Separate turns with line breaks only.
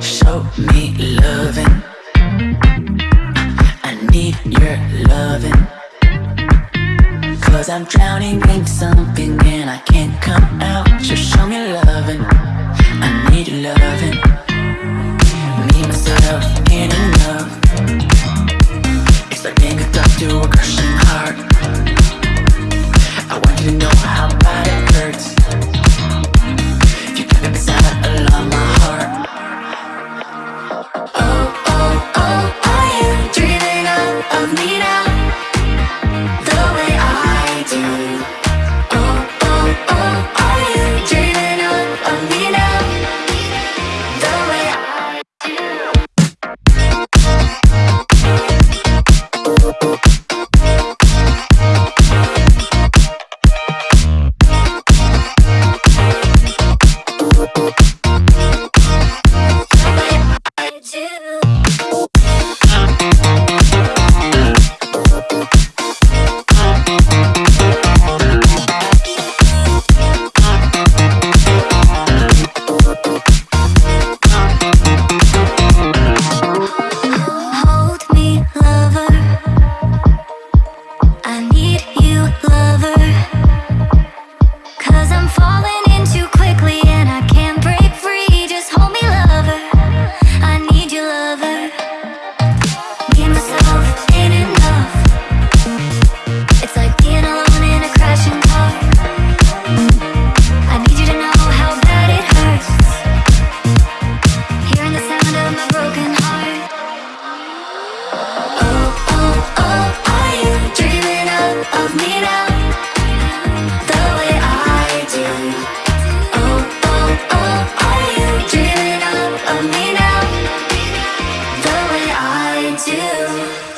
Show me loving. I need your loving. Cause I'm drowning in something and I can't come out. So show me loving. I need your loving. Me, myself, do.